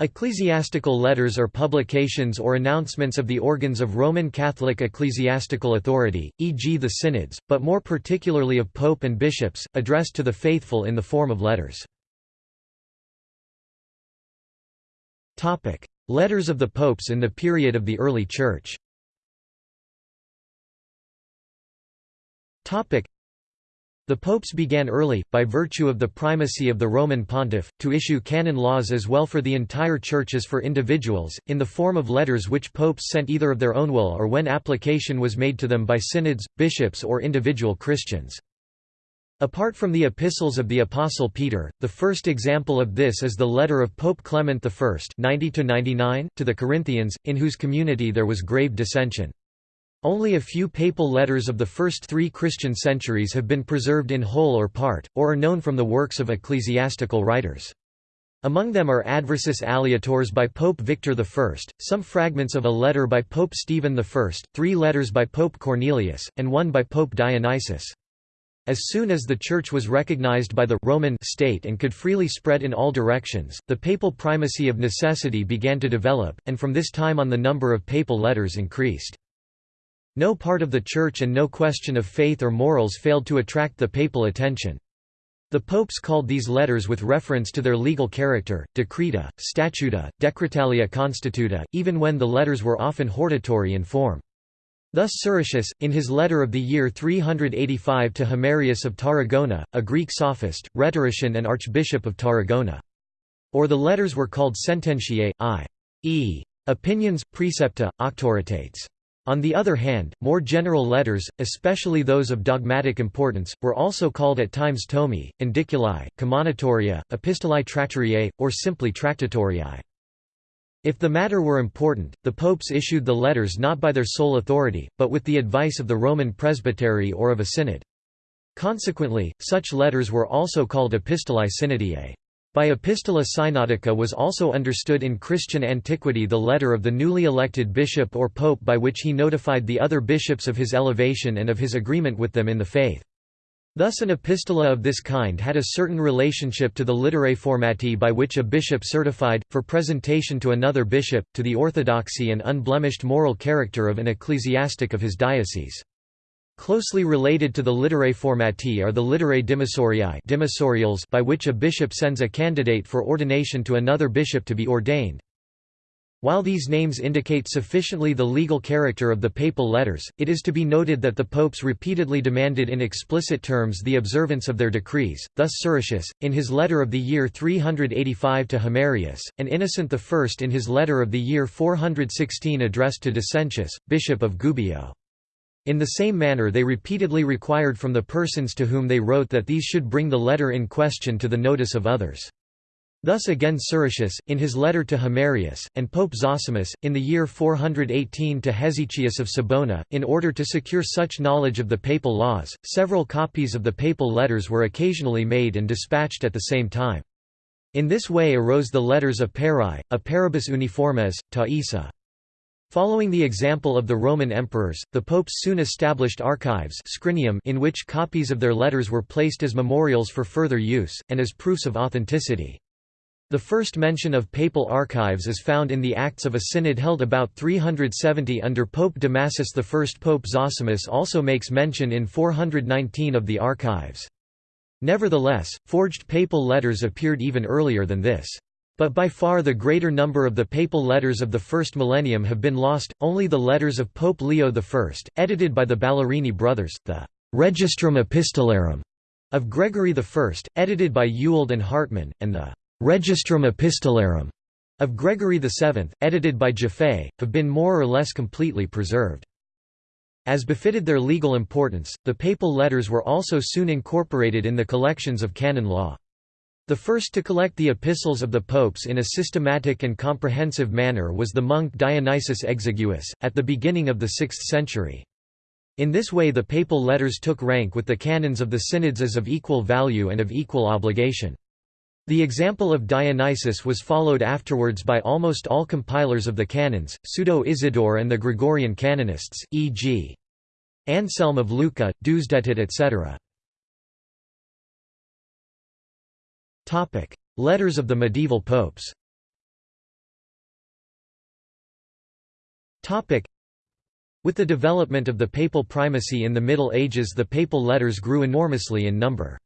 Ecclesiastical letters are publications or announcements of the organs of Roman Catholic ecclesiastical authority, e.g. the synods, but more particularly of pope and bishops, addressed to the faithful in the form of letters. letters of the popes in the period of the early Church the popes began early, by virtue of the primacy of the Roman pontiff, to issue canon laws as well for the entire Church as for individuals, in the form of letters which popes sent either of their own will or when application was made to them by synods, bishops or individual Christians. Apart from the epistles of the Apostle Peter, the first example of this is the letter of Pope Clement I 90 to the Corinthians, in whose community there was grave dissension. Only a few papal letters of the first three Christian centuries have been preserved in whole or part, or are known from the works of ecclesiastical writers. Among them are Adversus Aleatores by Pope Victor I, some fragments of a letter by Pope Stephen I, three letters by Pope Cornelius, and one by Pope Dionysius. As soon as the Church was recognized by the Roman state and could freely spread in all directions, the papal primacy of necessity began to develop, and from this time on the number of papal letters increased. No part of the Church and no question of faith or morals failed to attract the papal attention. The popes called these letters with reference to their legal character, decreta, statuta, decretalia constituta, even when the letters were often hortatory in form. Thus Siricius, in his letter of the year 385 to Himerius of Tarragona, a Greek sophist, rhetorician and archbishop of Tarragona. Or the letters were called sententiae, i.e. opinions, precepta, auctoritates. On the other hand, more general letters, especially those of dogmatic importance, were also called at times tomi, indiculi, commonitoria, epistolae tractoriae, or simply tractatoriae. If the matter were important, the popes issued the letters not by their sole authority, but with the advice of the Roman presbytery or of a synod. Consequently, such letters were also called epistolae synodiae. By epistola synodica was also understood in Christian antiquity the letter of the newly elected bishop or pope by which he notified the other bishops of his elevation and of his agreement with them in the faith. Thus an epistola of this kind had a certain relationship to the literae formati by which a bishop certified, for presentation to another bishop, to the orthodoxy and unblemished moral character of an ecclesiastic of his diocese. Closely related to the literae formati are the literae dimissoriae dimissorials by which a bishop sends a candidate for ordination to another bishop to be ordained. While these names indicate sufficiently the legal character of the papal letters, it is to be noted that the popes repeatedly demanded in explicit terms the observance of their decrees, thus Siricius, in his letter of the year 385 to Himerius, and Innocent I in his letter of the year 416 addressed to Decentius, bishop of Gubbio. In the same manner they repeatedly required from the persons to whom they wrote that these should bring the letter in question to the notice of others. Thus again Siricius, in his letter to Himerius, and Pope Zosimus, in the year 418 to Hesychius of Sabona, in order to secure such knowledge of the papal laws, several copies of the papal letters were occasionally made and dispatched at the same time. In this way arose the letters of Peri, a paribus uniformes, ta Isa. Following the example of the Roman emperors, the popes soon established archives scrinium in which copies of their letters were placed as memorials for further use, and as proofs of authenticity. The first mention of papal archives is found in the Acts of a synod held about 370 under Pope Damasus I. Pope Zosimus also makes mention in 419 of the archives. Nevertheless, forged papal letters appeared even earlier than this. But by far the greater number of the papal letters of the first millennium have been lost, only the letters of Pope Leo I, edited by the Ballerini brothers, the «Registrum Epistolarum» of Gregory I, edited by Ewald and Hartmann, and the «Registrum Epistolarum» of Gregory VII, edited by Jaffe, have been more or less completely preserved. As befitted their legal importance, the papal letters were also soon incorporated in the collections of canon law. The first to collect the epistles of the popes in a systematic and comprehensive manner was the monk Dionysius Exiguus, at the beginning of the 6th century. In this way the papal letters took rank with the canons of the synods as of equal value and of equal obligation. The example of Dionysius was followed afterwards by almost all compilers of the canons, Pseudo-Isidore and the Gregorian canonists, e.g. Anselm of Lucca, Deusdedit etc. Topic: Letters of the medieval popes. Topic: With the development of the papal primacy in the Middle Ages, the papal letters grew enormously in number.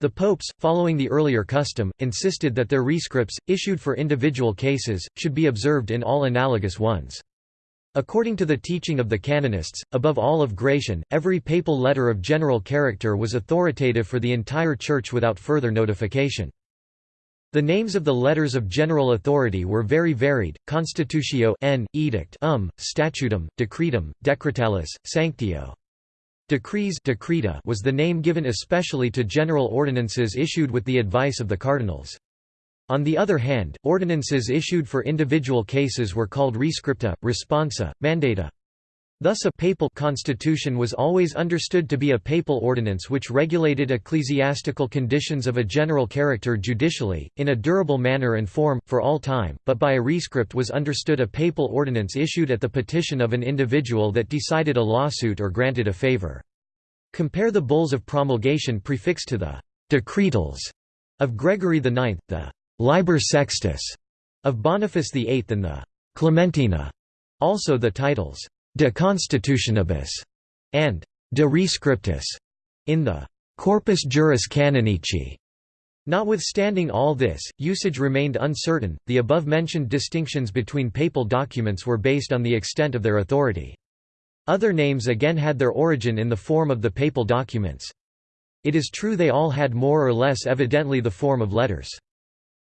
The popes, following the earlier custom, insisted that their rescripts, issued for individual cases, should be observed in all analogous ones. According to the teaching of the canonists, above all of Gratian, every papal letter of general character was authoritative for the entire Church without further notification. The names of the letters of general authority were very varied, Constitutio n, edict um, statutum, decretum, decretalis, sanctio. Decrees decreta was the name given especially to general ordinances issued with the advice of the cardinals. On the other hand, ordinances issued for individual cases were called rescripta, responsa, mandata. Thus a papal constitution was always understood to be a papal ordinance which regulated ecclesiastical conditions of a general character judicially, in a durable manner and form, for all time, but by a rescript was understood a papal ordinance issued at the petition of an individual that decided a lawsuit or granted a favor. Compare the bulls of promulgation prefixed to the «decretals» of Gregory IX, the «Liber Sextus» of Boniface VIII and the «Clementina», also the titles De Constitutionibus and De Rescriptis in the Corpus Juris Canonici. Notwithstanding all this, usage remained uncertain. The above mentioned distinctions between papal documents were based on the extent of their authority. Other names again had their origin in the form of the papal documents. It is true they all had more or less evidently the form of letters.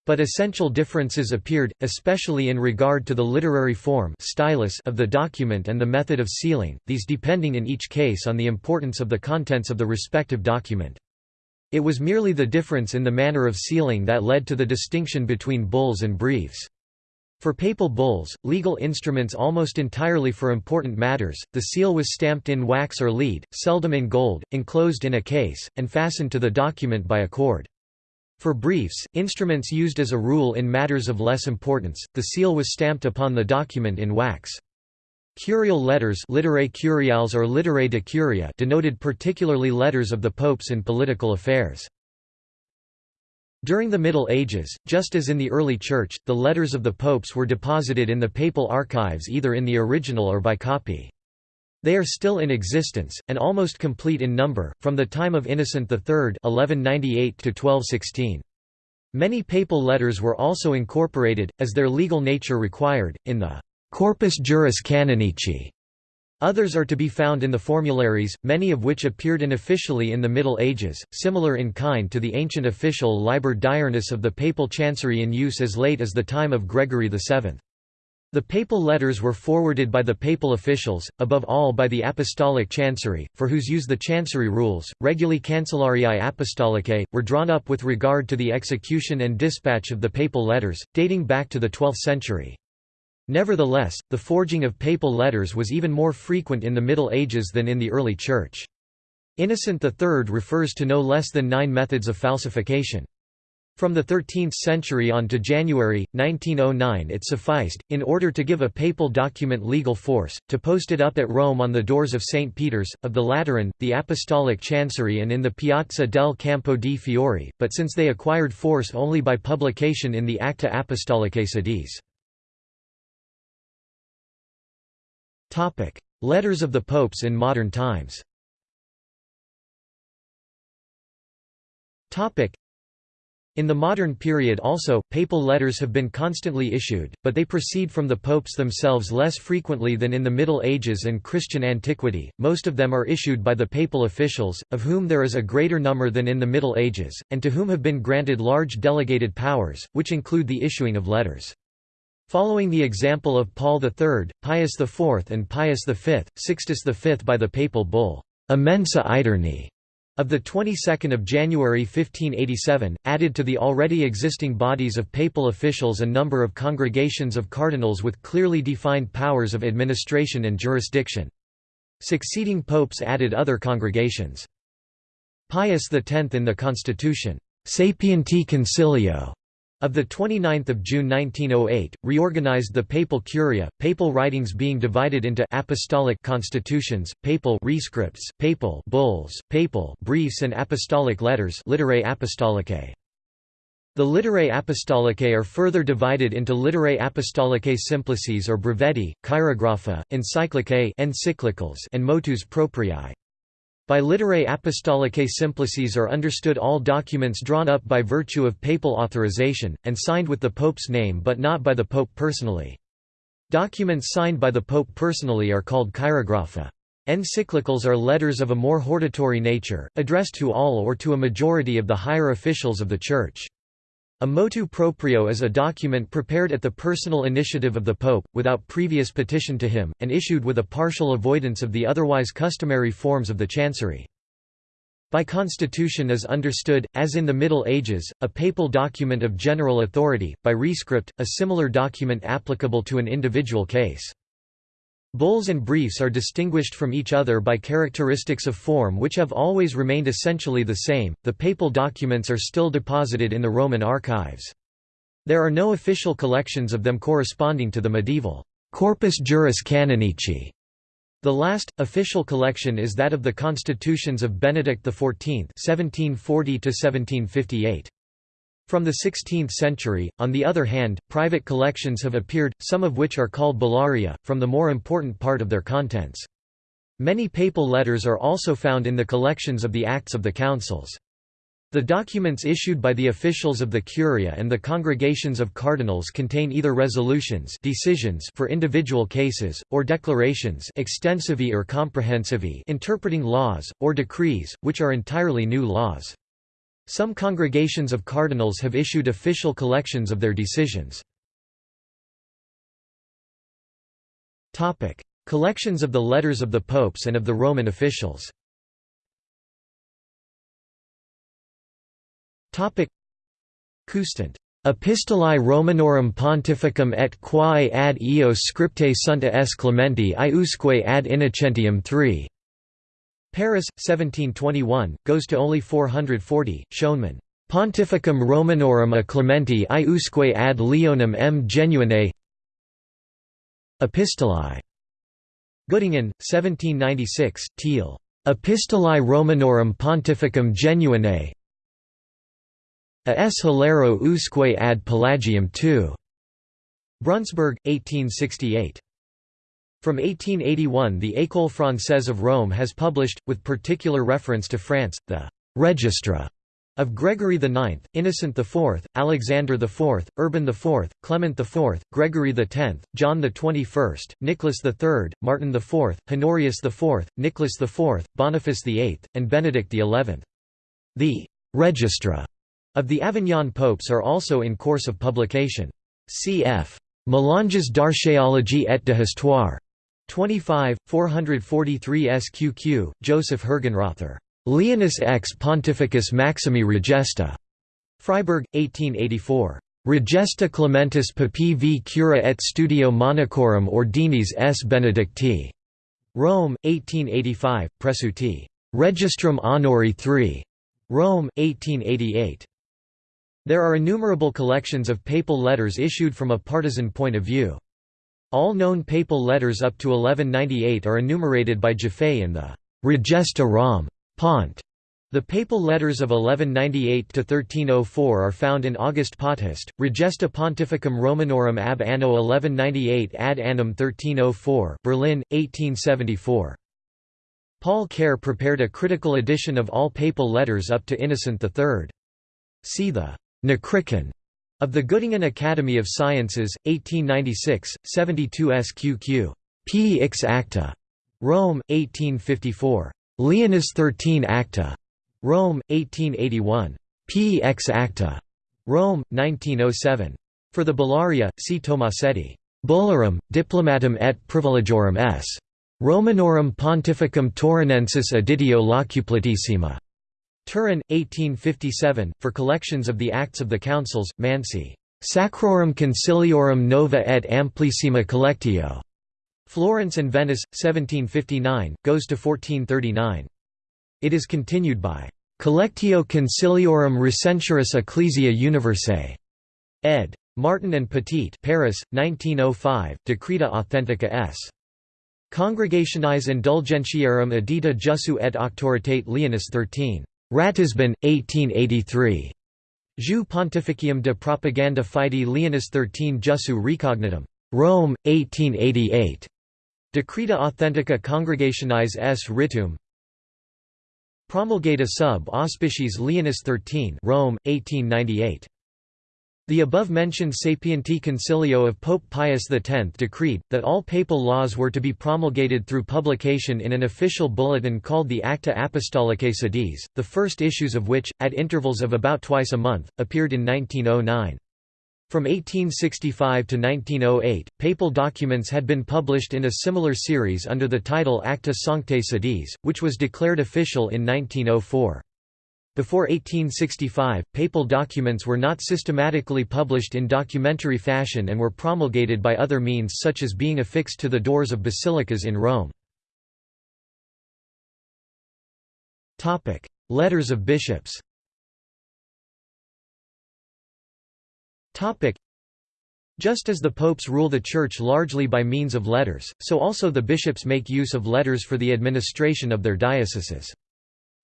But essential differences appeared, especially in regard to the literary form stylus of the document and the method of sealing, these depending in each case on the importance of the contents of the respective document. It was merely the difference in the manner of sealing that led to the distinction between bulls and briefs. For papal bulls, legal instruments almost entirely for important matters, the seal was stamped in wax or lead, seldom in gold, enclosed in a case, and fastened to the document by a cord. For briefs, instruments used as a rule in matters of less importance, the seal was stamped upon the document in wax. Curial letters literae curiales or literae de curia denoted particularly letters of the popes in political affairs. During the Middle Ages, just as in the early Church, the letters of the popes were deposited in the papal archives either in the original or by copy. They are still in existence, and almost complete in number, from the time of Innocent III 1198 to 1216. Many papal letters were also incorporated, as their legal nature required, in the Corpus Juris Canonici. Others are to be found in the formularies, many of which appeared unofficially in the Middle Ages, similar in kind to the ancient official Liber Diurnus of the papal chancery in use as late as the time of Gregory VII. The papal letters were forwarded by the papal officials, above all by the apostolic chancery, for whose use the chancery rules, Reguli Cancellariae Apostolicae, were drawn up with regard to the execution and dispatch of the papal letters, dating back to the 12th century. Nevertheless, the forging of papal letters was even more frequent in the Middle Ages than in the early Church. Innocent III refers to no less than nine methods of falsification. From the 13th century on to January, 1909 it sufficed, in order to give a papal document legal force, to post it up at Rome on the doors of St. Peter's, of the Lateran, the Apostolic Chancery and in the Piazza del Campo di Fiori, but since they acquired force only by publication in the Acta Apostolicae Sedis. Letters of the popes in modern times in the modern period also, papal letters have been constantly issued, but they proceed from the popes themselves less frequently than in the Middle Ages and Christian antiquity. Most of them are issued by the papal officials, of whom there is a greater number than in the Middle Ages, and to whom have been granted large delegated powers, which include the issuing of letters. Following the example of Paul III, Pius IV and Pius V, Sixtus V by the papal bull, Immensa Aeterni, of the 22nd of January 1587, added to the already existing bodies of papal officials a number of congregations of cardinals with clearly defined powers of administration and jurisdiction. Succeeding popes added other congregations. Pius X in the Constitution, Sapienti Concilio, of 29 June 1908, reorganized the papal curia, papal writings being divided into apostolic constitutions, papal rescripts, papal bulls, papal briefs and apostolic letters literae apostolicae. The Literae Apostolicae are further divided into Literae Apostolicae Simplices or Brevetti, Chirographa, Encyclicae encyclicals and Motus Propriae. By Literae Apostolicae Simplices are understood all documents drawn up by virtue of papal authorization, and signed with the Pope's name but not by the Pope personally. Documents signed by the Pope personally are called chirographa. Encyclicals are letters of a more hortatory nature, addressed to all or to a majority of the higher officials of the Church. A motu proprio is a document prepared at the personal initiative of the Pope, without previous petition to him, and issued with a partial avoidance of the otherwise customary forms of the chancery. By constitution is understood, as in the Middle Ages, a papal document of general authority, by rescript, a similar document applicable to an individual case. Bulls and briefs are distinguished from each other by characteristics of form which have always remained essentially the same. The papal documents are still deposited in the Roman archives. There are no official collections of them corresponding to the medieval Corpus Juris Canonici. The last, official collection is that of the constitutions of Benedict XIV 1740 -1758. From the 16th century, on the other hand, private collections have appeared, some of which are called bullaria, from the more important part of their contents. Many papal letters are also found in the collections of the Acts of the Councils. The documents issued by the officials of the Curia and the congregations of cardinals contain either resolutions decisions for individual cases, or declarations extensivi or comprehensivi interpreting laws, or decrees, which are entirely new laws. Some congregations of cardinals have issued official collections of their decisions. Collections of the letters of the popes and of the Roman officials Coustant. Epistolae Romanorum Pontificum et quae ad eos scriptae sunta s Clementi iusque ad Innocentium III. Paris, 1721, goes to only 440, Schoenmann. Pontificum Romanorum a Clementi iusque ad Leonem m genuine Epistolae. Göttingen, 1796, Thiel. Epistolae Romanorum Pontificum genuine A s Hilaro usque ad Pelagium II. Braunsberg, 1868. From 1881 the École Française of Rome has published, with particular reference to France, the «Registra» of Gregory IX, Innocent IV, Alexander IV, Urban IV, Clement IV, Gregory X, John XXI, Nicholas III, Martin IV, Honorius IV, Nicholas IV, Boniface VIII, and Benedict XI. The «Registra» of the Avignon popes are also in course of publication. Cf. Mélanges d'archéologie et de histoire. 25, 443 SQQ, Joseph Hergenrother. Leonis ex Pontificus Maximi Regesta. Freiburg, 1884. Regesta Clementis Papi v Cura et Studio Monacorum Ordinis s Benedicti. Rome, 1885, Presuti. Registrum Honori III. Rome, 1888. There are innumerable collections of papal letters issued from a partisan point of view. All known papal letters up to 1198 are enumerated by Jaffe in the Regesta Rom. Pont. The papal letters of 1198 to 1304 are found in August Potthast, Regesta Pontificum Romanorum ab anno 1198 ad annum 1304, Berlin, 1874. Paul Kehr prepared a critical edition of all papal letters up to Innocent III. See the Nekrikon of the Göttingen Academy of Sciences, 1896, 72 SQQ. P. X Acta. Rome, 1854. Leonis 13 Acta. Rome, 1881. P. X Acta. Rome, 1907. For the Bullaria, see Tomasetti. Bullarum, diplomatum et privilegiorum s. Romanorum pontificum Taurinensis editio locuplatissima. Turin, 1857, for collections of the Acts of the Councils, Mansi. Sacrorum Conciliorum Nova et Amplissima Collectio. Florence and Venice, 1759, goes to 1439. It is continued by Collectio Conciliorum Recenturius Ecclesia Universae. Ed. Martin and Petit Paris, 1905, Decreta Authentica s. Congregationis Indulgentiarum edita Jussu et Auctoritate Leonis XIII. Ratisbon, 1883. Jus Pontificium de Propaganda Fide Leonis XIII Jussu Recognitum. Rome, 1888. Decreta Authentica Congregationis S. Ritum. Promulgata sub auspiciis Leonis XIII Rome, 1898. The above-mentioned Sapienti Concilio of Pope Pius X decreed, that all papal laws were to be promulgated through publication in an official bulletin called the Acta Apostolicae Sedis, the first issues of which, at intervals of about twice a month, appeared in 1909. From 1865 to 1908, papal documents had been published in a similar series under the title Acta Sanctae Sedis, which was declared official in 1904. Before 1865, papal documents were not systematically published in documentary fashion and were promulgated by other means such as being affixed to the doors of basilicas in Rome. Letters of bishops Just as the popes rule the Church largely by means of letters, so also the bishops make use of letters for the administration of their dioceses.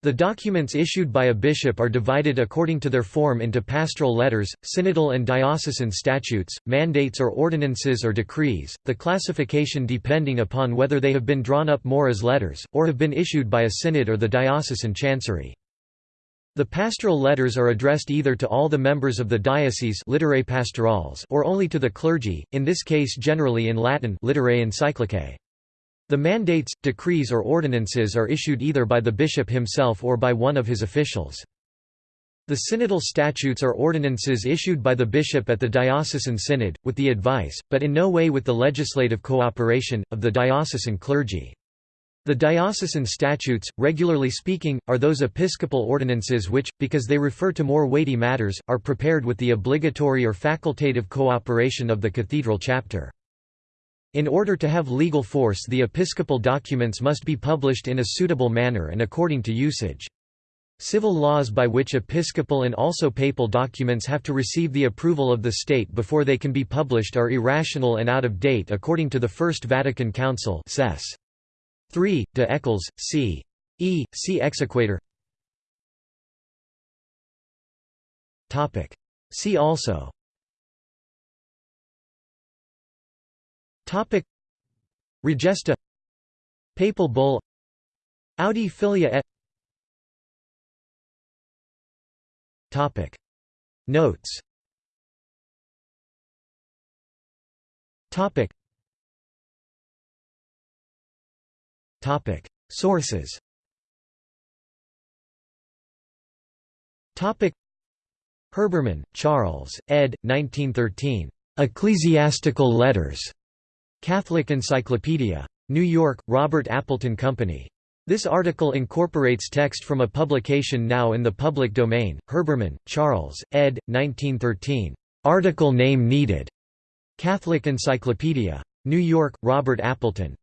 The documents issued by a bishop are divided according to their form into pastoral letters, synodal and diocesan statutes, mandates or ordinances or decrees, the classification depending upon whether they have been drawn up more as letters, or have been issued by a synod or the diocesan chancery. The pastoral letters are addressed either to all the members of the diocese literae pastorales or only to the clergy, in this case generally in Latin literae encyclicae. The mandates, decrees or ordinances are issued either by the bishop himself or by one of his officials. The synodal statutes are ordinances issued by the bishop at the diocesan synod, with the advice, but in no way with the legislative cooperation, of the diocesan clergy. The diocesan statutes, regularly speaking, are those episcopal ordinances which, because they refer to more weighty matters, are prepared with the obligatory or facultative cooperation of the cathedral chapter. In order to have legal force the episcopal documents must be published in a suitable manner and according to usage. Civil laws by which episcopal and also papal documents have to receive the approval of the state before they can be published are irrational and out of date according to the First Vatican Council 3, de Eccles, c. E. C. Exequatur See also Topic. Regesta. Papal Bull. Audi Filia et. Topic. Notes. Topic. Topic. Sources. Topic. Herbermann, Charles, ed. 1913. Ecclesiastical Letters. Catholic Encyclopedia. New York, Robert Appleton Company. This article incorporates text from a publication now in the public domain, Herbermann, Charles, ed. 1913. Article name needed. Catholic Encyclopedia. New York, Robert Appleton.